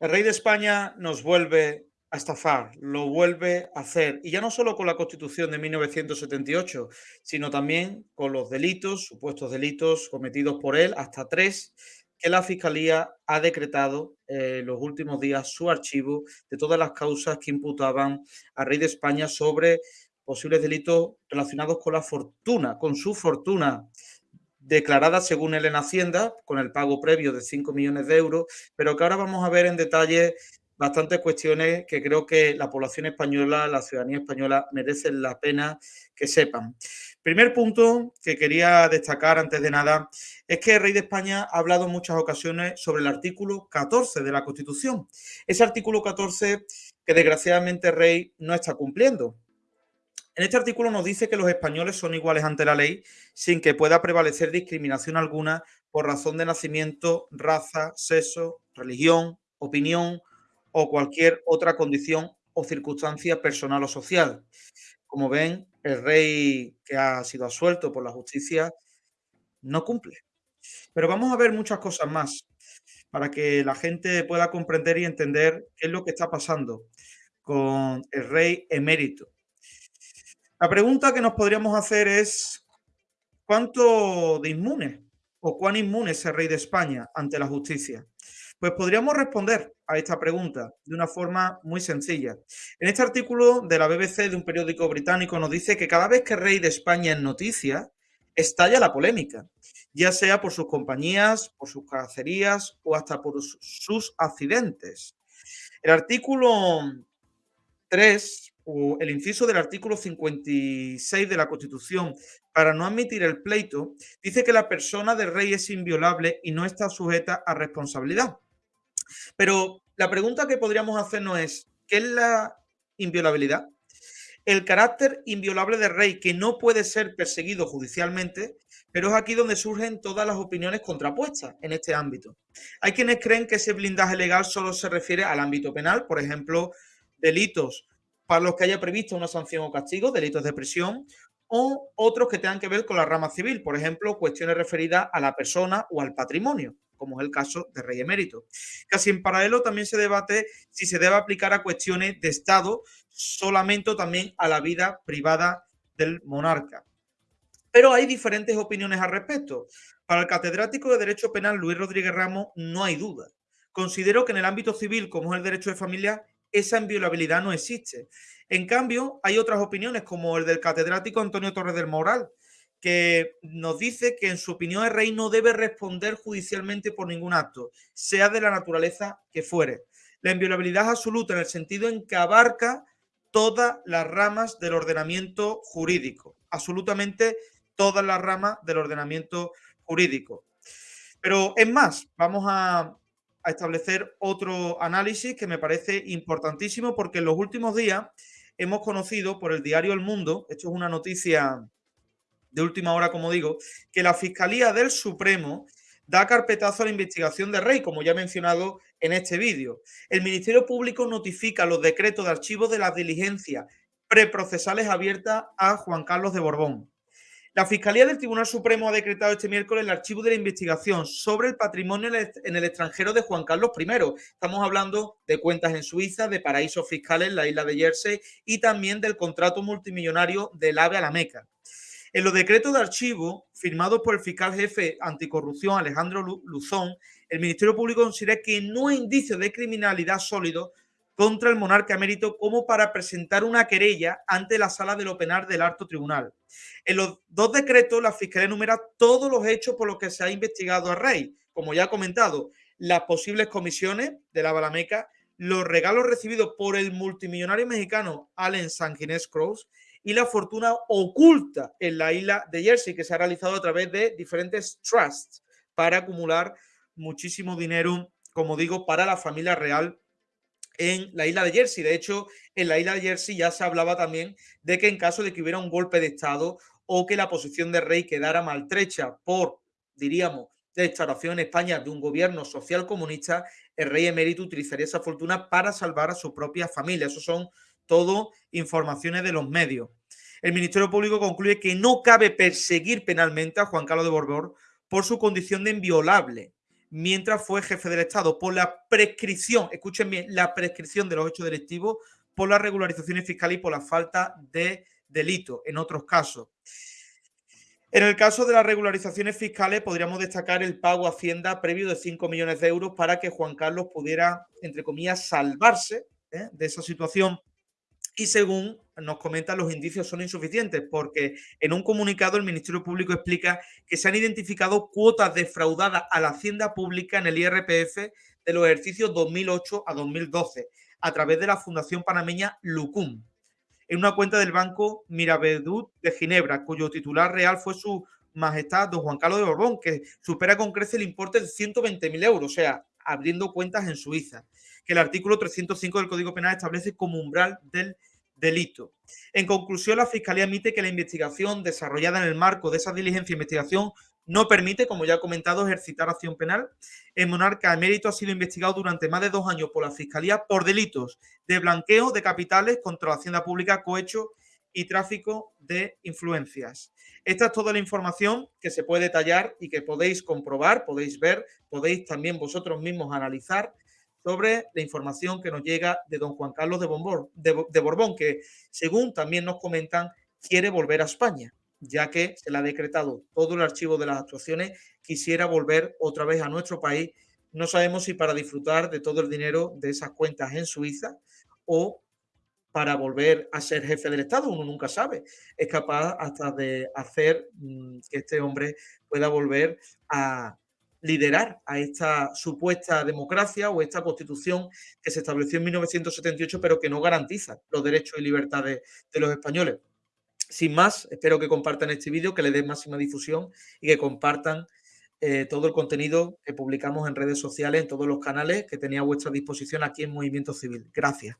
El rey de España nos vuelve a estafar, lo vuelve a hacer. Y ya no solo con la Constitución de 1978, sino también con los delitos, supuestos delitos cometidos por él, hasta tres, que la Fiscalía ha decretado eh, los últimos días su archivo de todas las causas que imputaban al rey de España sobre posibles delitos relacionados con la fortuna, con su fortuna declarada según él en Hacienda, con el pago previo de 5 millones de euros, pero que ahora vamos a ver en detalle bastantes cuestiones que creo que la población española, la ciudadanía española merecen la pena que sepan. Primer punto que quería destacar antes de nada es que el rey de España ha hablado en muchas ocasiones sobre el artículo 14 de la Constitución. Ese artículo 14 que desgraciadamente el rey no está cumpliendo. En este artículo nos dice que los españoles son iguales ante la ley sin que pueda prevalecer discriminación alguna por razón de nacimiento, raza, sexo, religión, opinión o cualquier otra condición o circunstancia personal o social. Como ven, el rey que ha sido absuelto por la justicia no cumple. Pero vamos a ver muchas cosas más para que la gente pueda comprender y entender qué es lo que está pasando con el rey emérito. La pregunta que nos podríamos hacer es, ¿cuánto de inmune o cuán inmune es el rey de España ante la justicia? Pues podríamos responder a esta pregunta de una forma muy sencilla. En este artículo de la BBC de un periódico británico nos dice que cada vez que el rey de España es noticia, estalla la polémica, ya sea por sus compañías, por sus cacerías o hasta por sus accidentes. El artículo 3 o el inciso del artículo 56 de la Constitución para no admitir el pleito dice que la persona del rey es inviolable y no está sujeta a responsabilidad. Pero la pregunta que podríamos hacernos es, ¿qué es la inviolabilidad? El carácter inviolable del rey, que no puede ser perseguido judicialmente, pero es aquí donde surgen todas las opiniones contrapuestas en este ámbito. Hay quienes creen que ese blindaje legal solo se refiere al ámbito penal, por ejemplo, delitos para los que haya previsto una sanción o castigo, delitos de prisión, o otros que tengan que ver con la rama civil, por ejemplo, cuestiones referidas a la persona o al patrimonio como es el caso de Rey Emérito. Casi en paralelo también se debate si se debe aplicar a cuestiones de Estado solamente también a la vida privada del monarca. Pero hay diferentes opiniones al respecto. Para el catedrático de Derecho Penal Luis Rodríguez Ramos no hay duda. Considero que en el ámbito civil, como es el derecho de familia, esa inviolabilidad no existe. En cambio, hay otras opiniones, como el del catedrático Antonio Torres del Moral, que nos dice que en su opinión el rey no debe responder judicialmente por ningún acto, sea de la naturaleza que fuere. La inviolabilidad es absoluta en el sentido en que abarca todas las ramas del ordenamiento jurídico, absolutamente todas las ramas del ordenamiento jurídico. Pero es más, vamos a, a establecer otro análisis que me parece importantísimo porque en los últimos días hemos conocido por el diario El Mundo, esto es una noticia de última hora, como digo, que la Fiscalía del Supremo da carpetazo a la investigación de Rey, como ya he mencionado en este vídeo. El Ministerio Público notifica los decretos de archivo de las diligencias preprocesales abiertas a Juan Carlos de Borbón. La Fiscalía del Tribunal Supremo ha decretado este miércoles el archivo de la investigación sobre el patrimonio en el extranjero de Juan Carlos I. Estamos hablando de cuentas en Suiza, de paraísos fiscales en la isla de Jersey y también del contrato multimillonario del AVE a la Meca. En los decretos de archivo firmados por el fiscal jefe anticorrupción Alejandro Luzón, el Ministerio Público considera que no hay indicios de criminalidad sólidos contra el monarca emérito como para presentar una querella ante la sala de lo del alto tribunal. En los dos decretos, la Fiscalía enumera todos los hechos por los que se ha investigado a Rey, como ya he comentado, las posibles comisiones de la Balameca, los regalos recibidos por el multimillonario mexicano Allen Sanguinés Cross y la fortuna oculta en la isla de Jersey, que se ha realizado a través de diferentes trusts para acumular muchísimo dinero, como digo, para la familia real en la isla de Jersey. De hecho, en la isla de Jersey ya se hablaba también de que en caso de que hubiera un golpe de Estado o que la posición de rey quedara maltrecha por, diríamos, la instauración en España de un gobierno social comunista, el rey emérito utilizaría esa fortuna para salvar a su propia familia. Esos son todo informaciones de los medios. El Ministerio Público concluye que no cabe perseguir penalmente a Juan Carlos de Borbón por su condición de inviolable. Mientras fue jefe del Estado por la prescripción, escuchen bien, la prescripción de los hechos delictivos por las regularizaciones fiscales y por la falta de delito en otros casos. En el caso de las regularizaciones fiscales, podríamos destacar el pago a Hacienda previo de 5 millones de euros para que Juan Carlos pudiera, entre comillas, salvarse ¿eh? de esa situación. Y según nos comentan, los indicios son insuficientes porque en un comunicado el Ministerio Público explica que se han identificado cuotas defraudadas a la Hacienda Pública en el IRPF de los ejercicios 2008 a 2012 a través de la Fundación Panameña Lucum en una cuenta del Banco Miravedut de Ginebra, cuyo titular real fue su majestad don Juan Carlos de Borbón, que supera con crece el importe de 120.000 euros, o sea, abriendo cuentas en Suiza, que el artículo 305 del Código Penal establece como umbral del delito. En conclusión, la Fiscalía admite que la investigación desarrollada en el marco de esa diligencia e investigación no permite, como ya he comentado, ejercitar acción penal. El monarca emérito ha sido investigado durante más de dos años por la Fiscalía por delitos de blanqueo de capitales contra la hacienda pública, cohecho y tráfico de influencias. Esta es toda la información que se puede detallar y que podéis comprobar, podéis ver, podéis también vosotros mismos analizar sobre la información que nos llega de don Juan Carlos de, de Borbón, que según también nos comentan, quiere volver a España ya que se le ha decretado todo el archivo de las actuaciones, quisiera volver otra vez a nuestro país. No sabemos si para disfrutar de todo el dinero de esas cuentas en Suiza o para volver a ser jefe del Estado, uno nunca sabe. Es capaz hasta de hacer mm, que este hombre pueda volver a liderar a esta supuesta democracia o esta constitución que se estableció en 1978, pero que no garantiza los derechos y libertades de los españoles. Sin más, espero que compartan este vídeo, que le den máxima difusión y que compartan eh, todo el contenido que publicamos en redes sociales, en todos los canales que tenía a vuestra disposición aquí en Movimiento Civil. Gracias.